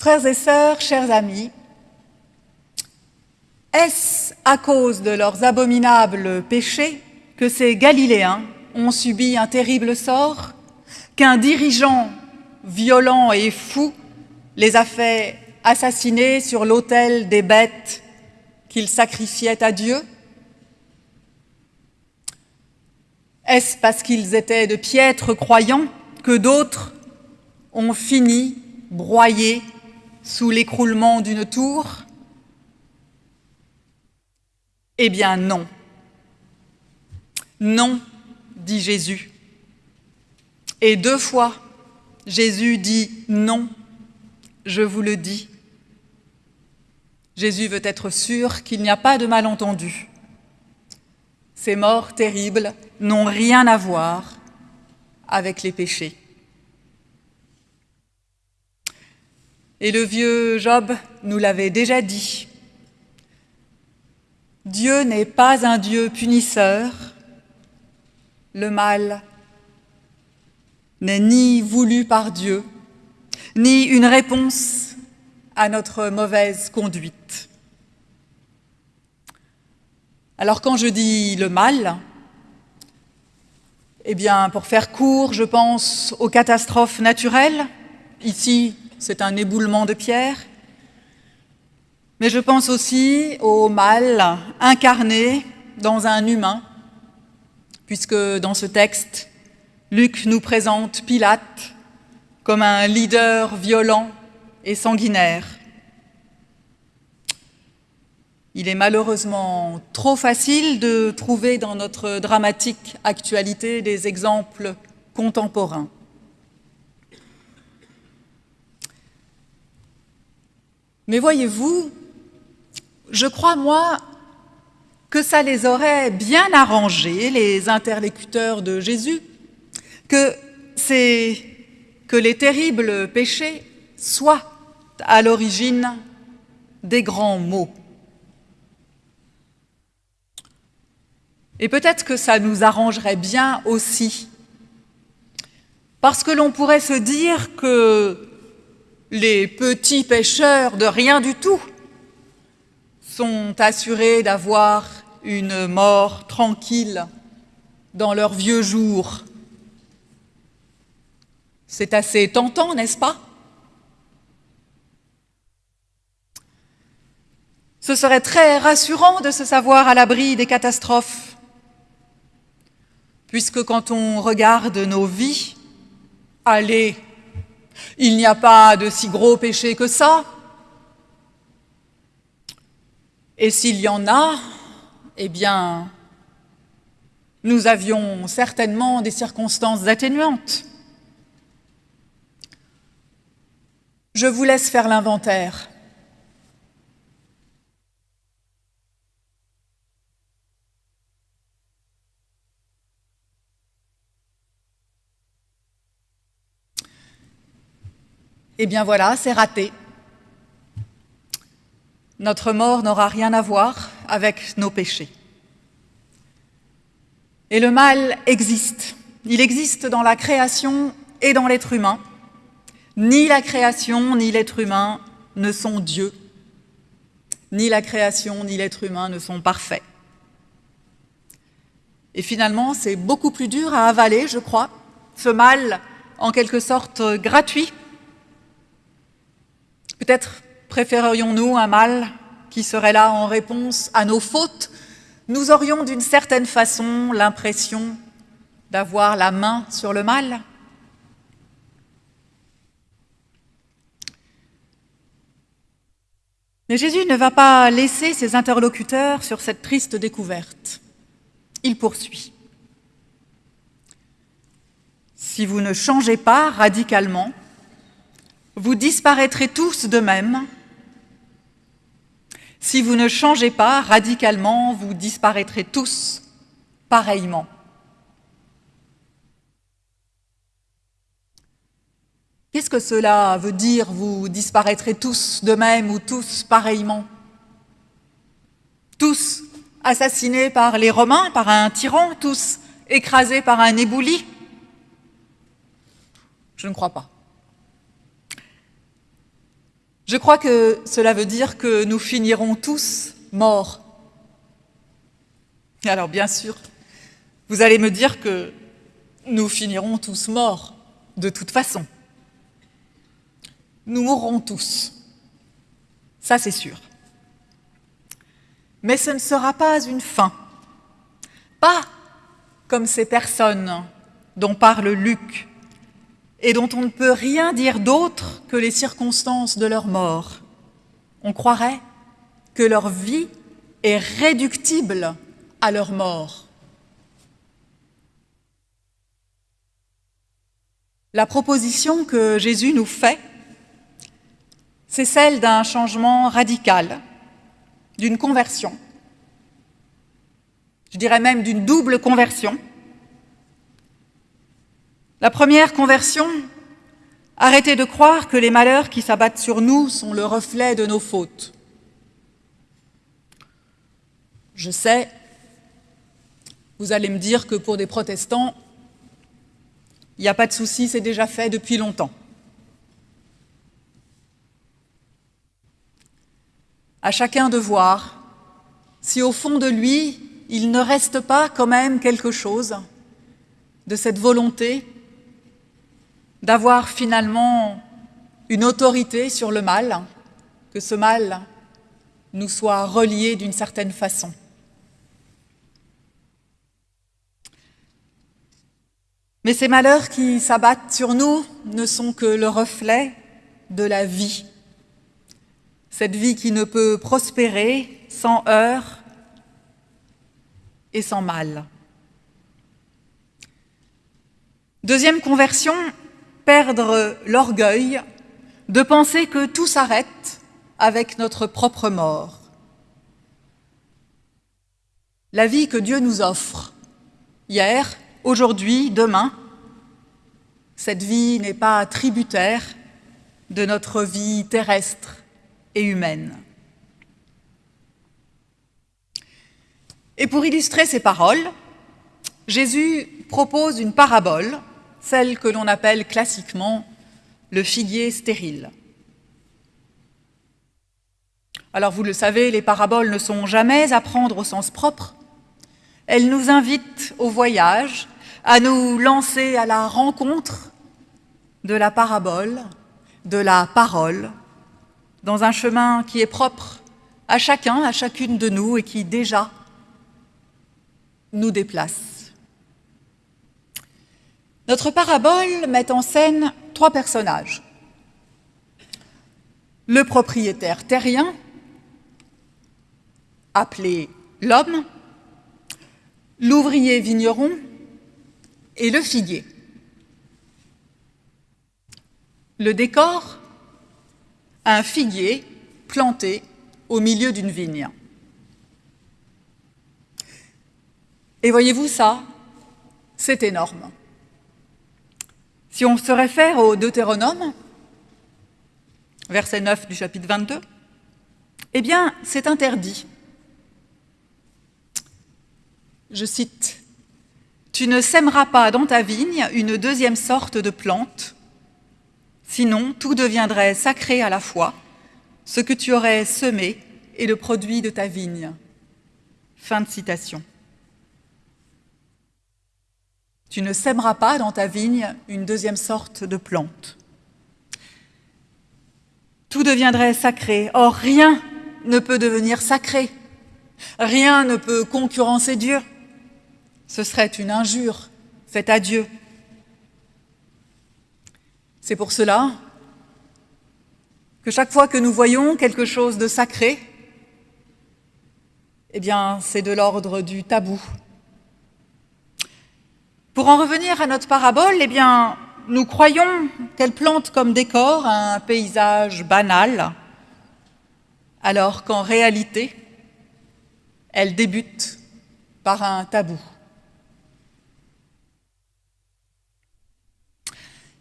Frères et sœurs, chers amis, est-ce à cause de leurs abominables péchés que ces Galiléens ont subi un terrible sort, qu'un dirigeant violent et fou les a fait assassiner sur l'autel des bêtes qu'ils sacrifiaient à Dieu? Est-ce parce qu'ils étaient de piètres croyants que d'autres ont fini broyés sous l'écroulement d'une tour? Eh bien non. Non, dit Jésus. Et deux fois, Jésus dit non, je vous le dis. Jésus veut être sûr qu'il n'y a pas de malentendu. Ces morts terribles n'ont rien à voir avec les péchés. Et le vieux Job nous l'avait déjà dit. Dieu n'est pas un Dieu punisseur. Le mal n'est ni voulu par Dieu, ni une réponse à notre mauvaise conduite. Alors quand je dis le mal, eh bien, pour faire court, je pense aux catastrophes naturelles. Ici, c'est un éboulement de pierre. Mais je pense aussi au mal incarné dans un humain, puisque dans ce texte, Luc nous présente Pilate comme un leader violent et sanguinaire. Il est malheureusement trop facile de trouver dans notre dramatique actualité des exemples contemporains. Mais voyez-vous, je crois, moi, que ça les aurait bien arrangés, les interlocuteurs de Jésus, que, les terribles péchés soient à l'origine des grands maux. Et peut-être que ça nous arrangerait bien aussi, parce que l'on pourrait se dire que les petits pêcheurs de rien du tout sont assurés d'avoir une mort tranquille dans leurs vieux jours. C'est assez tentant, n'est-ce pas? Ce serait très rassurant de se savoir à l'abri des catastrophes, puisque quand on regarde nos vies, allez, il n'y a pas de si gros péché que ça. Et s'il y en a, eh bien, nous avions certainement des circonstances atténuantes. Je vous laisse faire l'inventaire. Eh bien voilà, c'est raté. Notre mort n'aura rien à voir avec nos péchés. Et le mal existe. Il existe dans la création et dans l'être humain. Ni la création ni l'être humain ne sont Dieu. Ni la création ni l'être humain ne sont parfaits. Et finalement, c'est beaucoup plus dur à avaler, je crois, ce mal en quelque sorte gratuit Peut-être préférerions-nous un mal qui serait là en réponse à nos fautes. Nous aurions d'une certaine façon l'impression d'avoir la main sur le mal. Mais Jésus ne va pas laisser ses interlocuteurs sur cette triste découverte. Il poursuit. Si vous ne changez pas radicalement, vous disparaîtrez tous de même. Si vous ne changez pas radicalement, vous disparaîtrez tous pareillement. Qu'est-ce que cela veut dire, vous disparaîtrez tous de même ou tous pareillement? Tous assassinés par les Romains, par un tyran, tous écrasés par un ébouli Je ne crois pas. Je crois que cela veut dire que nous finirons tous morts. Alors bien sûr, vous allez me dire que nous finirons tous morts, de toute façon. Nous mourrons tous. Ça, c'est sûr. Mais ce ne sera pas une fin. Pas comme ces personnes dont parle Luc et dont on ne peut rien dire d'autre que les circonstances de leur mort. On croirait que leur vie est réductible à leur mort. La proposition que Jésus nous fait, c'est celle d'un changement radical, d'une conversion, je dirais même d'une double conversion. La première conversion, arrêtez de croire que les malheurs qui s'abattent sur nous sont le reflet de nos fautes. Je sais, vous allez me dire que pour des protestants, il n'y a pas de souci, c'est déjà fait depuis longtemps. À chacun de voir si au fond de lui, il ne reste pas quand même quelque chose de cette volonté d'avoir finalement une autorité sur le mal, que ce mal nous soit relié d'une certaine façon. Mais ces malheurs qui s'abattent sur nous ne sont que le reflet de la vie. Cette vie qui ne peut prospérer sans heurts et sans mal. Deuxième conversion, perdre l'orgueil de penser que tout s'arrête avec notre propre mort. La vie que Dieu nous offre, hier, aujourd'hui, demain, cette vie n'est pas tributaire de notre vie terrestre et humaine. Et pour illustrer ces paroles, Jésus propose une parabole, celle que l'on appelle classiquement le figuier stérile. Alors vous le savez, les paraboles ne sont jamais à prendre au sens propre, elle nous invite au voyage, à nous lancer à la rencontre de la parabole, de la parole, dans un chemin qui est propre à chacun, à chacune de nous et qui déjà nous déplace. Notre parabole met en scène trois personnages. Le propriétaire terrien, appelé l'homme, l'ouvrier vigneron et le figuier. Le décor, un figuier planté au milieu d'une vigne. Et voyez-vous ça, c'est énorme. Si on se réfère au Deutéronome, verset 9 du chapitre 22, eh bien, c'est interdit je cite, Tu ne sèmeras pas dans ta vigne une deuxième sorte de plante, sinon tout deviendrait sacré à la fois, ce que tu aurais semé et le produit de ta vigne. Fin de citation. Tu ne sèmeras pas dans ta vigne une deuxième sorte de plante. Tout deviendrait sacré. Or, rien ne peut devenir sacré. Rien ne peut concurrencer Dieu ce serait une injure faite à Dieu. C'est pour cela que chaque fois que nous voyons quelque chose de sacré, eh bien, c'est de l'ordre du tabou. Pour en revenir à notre parabole, eh nous croyons qu'elle plante comme décor un paysage banal, alors qu'en réalité, elle débute par un tabou.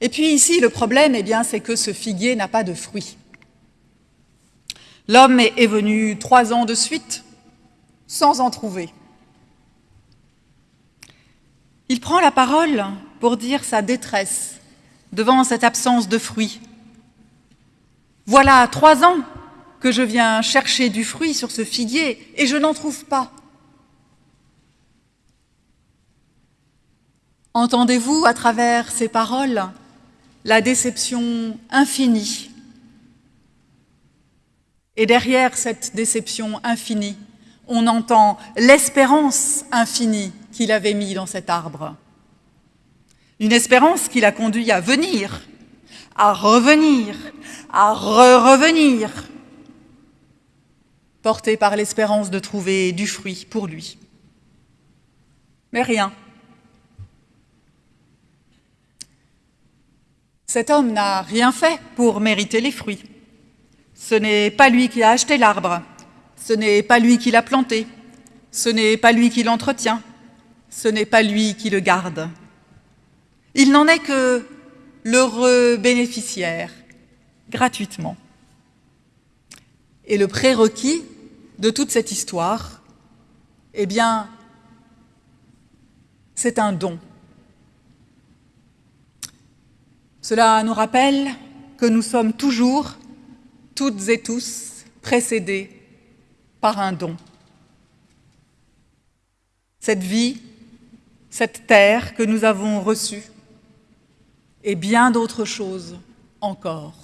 Et puis ici, le problème, eh bien, c'est que ce figuier n'a pas de fruits. L'homme est venu trois ans de suite sans en trouver. Il prend la parole pour dire sa détresse devant cette absence de fruits. Voilà trois ans que je viens chercher du fruit sur ce figuier et je n'en trouve pas. Entendez-vous à travers ces paroles la déception infinie? Et derrière cette déception infinie, on entend l'espérance infinie qu'il avait mis dans cet arbre. Une espérance qui l'a conduit à venir, à revenir, à re-revenir, porté par l'espérance de trouver du fruit pour lui. Mais rien. Cet homme n'a rien fait pour mériter les fruits. Ce n'est pas lui qui a acheté l'arbre, ce n'est pas lui qui l'a planté, ce n'est pas lui qui l'entretient, ce n'est pas lui qui le garde. Il n'en est que l'heureux bénéficiaire, gratuitement. Et le prérequis de toute cette histoire, eh bien, c'est un don. Cela nous rappelle que nous sommes toujours, toutes et tous, précédés par un don. Cette vie, cette terre que nous avons reçue, et bien d'autres choses encore.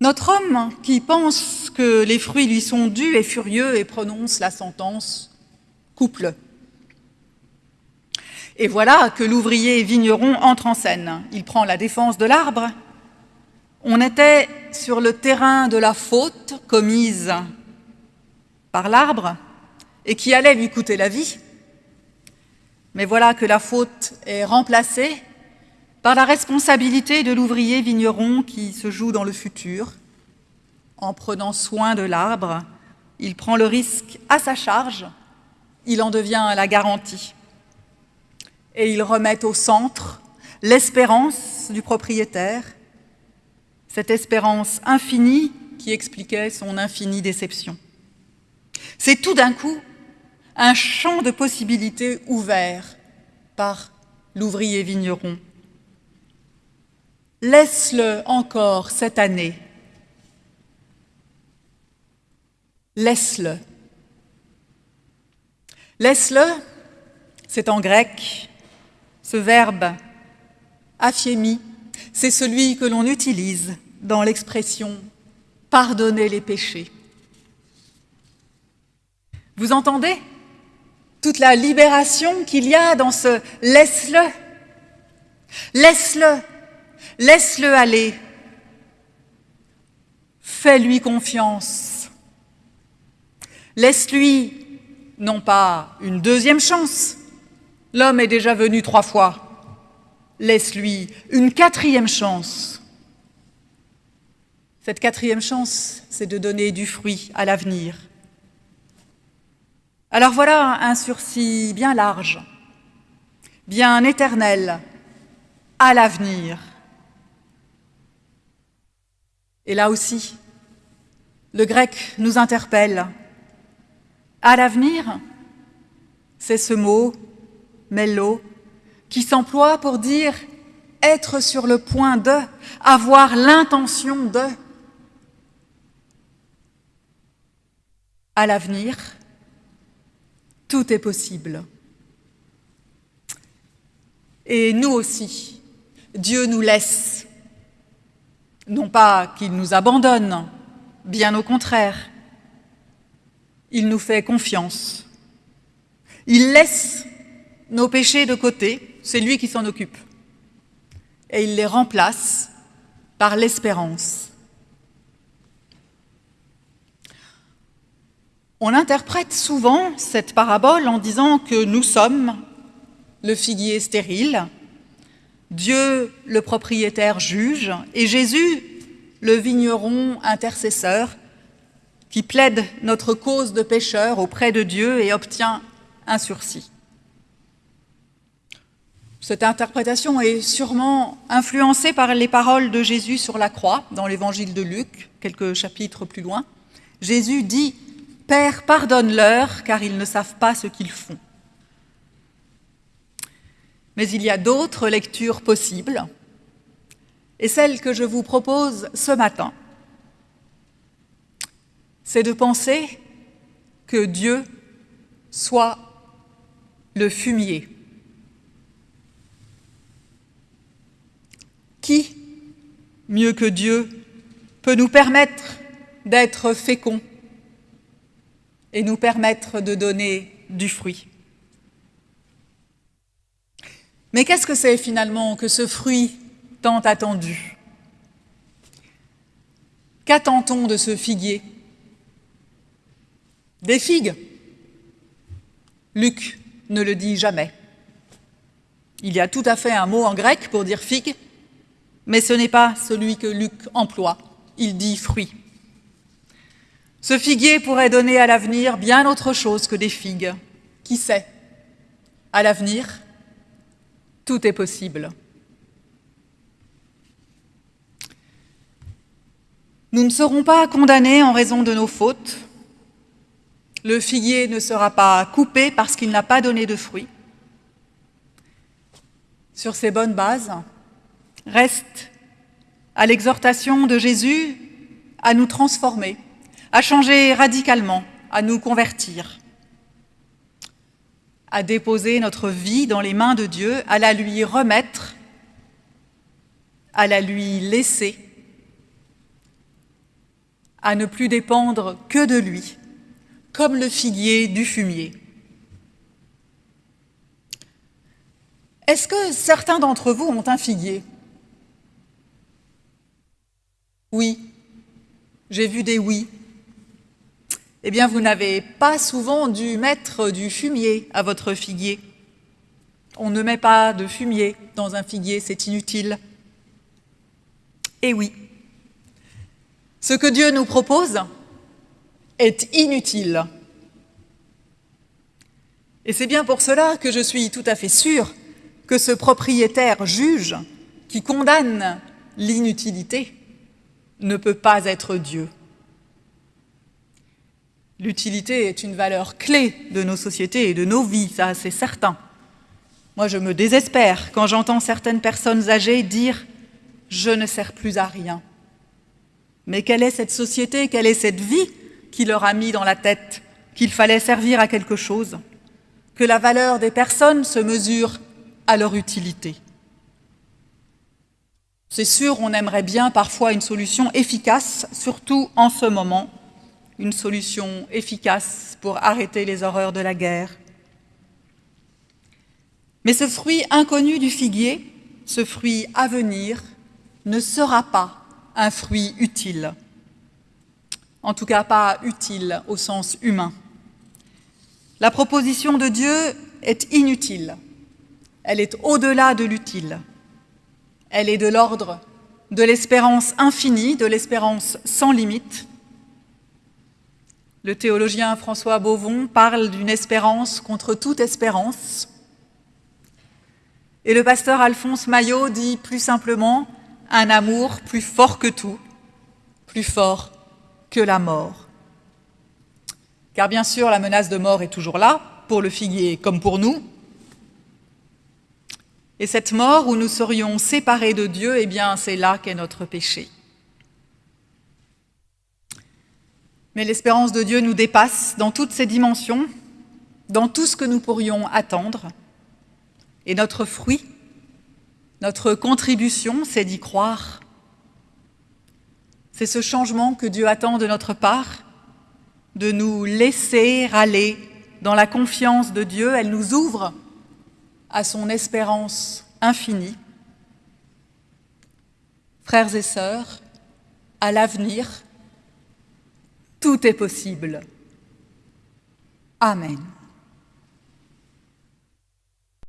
Notre homme qui pense que les fruits lui sont dus est furieux et prononce la sentence « couple ». Et voilà que l'ouvrier vigneron entre en scène. Il prend la défense de l'arbre. On était sur le terrain de la faute commise par l'arbre et qui allait lui coûter la vie. Mais voilà que la faute est remplacée par la responsabilité de l'ouvrier vigneron qui se joue dans le futur. En prenant soin de l'arbre, il prend le risque à sa charge, il en devient la garantie et ils remettent au centre l'espérance du propriétaire, cette espérance infinie qui expliquait son infinie déception. C'est tout d'un coup un champ de possibilités ouvert par l'ouvrier vigneron. Laisse-le encore cette année. Laisse-le. Laisse-le, c'est en grec, ce verbe aphiémi, c'est celui que l'on utilise dans l'expression « pardonner les péchés ». Vous entendez? Toute la libération qu'il y a dans ce « laisse-le ». Laisse-le, laisse-le aller. Fais-lui confiance. Laisse-lui, non pas une deuxième chance, L'homme est déjà venu trois fois. Laisse-lui une quatrième chance. Cette quatrième chance, c'est de donner du fruit à l'avenir. Alors voilà un sursis bien large, bien éternel, à l'avenir. Et là aussi, le grec nous interpelle. À l'avenir, c'est ce mot mello, qui s'emploie pour dire être sur le point de, avoir l'intention de. À l'avenir, tout est possible. Et nous aussi, Dieu nous laisse, non pas qu'il nous abandonne, bien au contraire, il nous fait confiance. Il laisse nos péchés de côté, c'est lui qui s'en occupe. Et il les remplace par l'espérance. On interprète souvent cette parabole en disant que nous sommes le figuier stérile, Dieu le propriétaire juge et Jésus le vigneron intercesseur qui plaide notre cause de pécheur auprès de Dieu et obtient un sursis. Cette interprétation est sûrement influencée par les paroles de Jésus sur la croix, dans l'évangile de Luc, quelques chapitres plus loin. Jésus dit « Père, pardonne-leur, car ils ne savent pas ce qu'ils font. » Mais il y a d'autres lectures possibles. Et celle que je vous propose ce matin, c'est de penser que Dieu soit le fumier. Qui, mieux que Dieu, peut nous permettre d'être féconds et nous permettre de donner du fruit. Mais qu'est-ce que c'est finalement que ce fruit tant attendu? Qu'attend-on de ce figuier? Des figues Luc ne le dit jamais. Il y a tout à fait un mot en grec pour dire figue, mais ce n'est pas celui que Luc emploie, il dit fruit. Ce figuier pourrait donner à l'avenir bien autre chose que des figues. Qui sait? À l'avenir, tout est possible. Nous ne serons pas condamnés en raison de nos fautes. Le figuier ne sera pas coupé parce qu'il n'a pas donné de fruits. Sur ces bonnes bases, reste à l'exhortation de Jésus à nous transformer, à changer radicalement, à nous convertir, à déposer notre vie dans les mains de Dieu, à la lui remettre, à la lui laisser, à ne plus dépendre que de lui, comme le figuier du fumier. Est-ce que certains d'entre vous ont un figuier? Oui. J'ai vu des oui. Eh bien, vous n'avez pas souvent dû mettre du fumier à votre figuier. On ne met pas de fumier dans un figuier, c'est inutile. Eh oui. Ce que Dieu nous propose est inutile. Et c'est bien pour cela que je suis tout à fait sûre que ce propriétaire juge qui condamne l'inutilité ne peut pas être Dieu. L'utilité est une valeur clé de nos sociétés et de nos vies, ça c'est certain. Moi je me désespère quand j'entends certaines personnes âgées dire « je ne sers plus à rien ». Mais quelle est cette société, quelle est cette vie qui leur a mis dans la tête qu'il fallait servir à quelque chose, que la valeur des personnes se mesure à leur utilité c'est sûr, on aimerait bien parfois une solution efficace, surtout en ce moment, une solution efficace pour arrêter les horreurs de la guerre. Mais ce fruit inconnu du figuier, ce fruit à venir, ne sera pas un fruit utile. En tout cas, pas utile au sens humain. La proposition de Dieu est inutile. Elle est au-delà de l'utile. Elle est de l'ordre de l'espérance infinie, de l'espérance sans limite. Le théologien François Beauvon parle d'une espérance contre toute espérance. Et le pasteur Alphonse Maillot dit plus simplement un amour plus fort que tout, plus fort que la mort. Car bien sûr, la menace de mort est toujours là, pour le figuier comme pour nous, et cette mort où nous serions séparés de Dieu, eh bien, c'est là qu'est notre péché. Mais l'espérance de Dieu nous dépasse dans toutes ses dimensions, dans tout ce que nous pourrions attendre. Et notre fruit, notre contribution, c'est d'y croire. C'est ce changement que Dieu attend de notre part, de nous laisser aller dans la confiance de Dieu. Elle nous ouvre à son espérance infinie. Frères et sœurs, à l'avenir, tout est possible. Amen.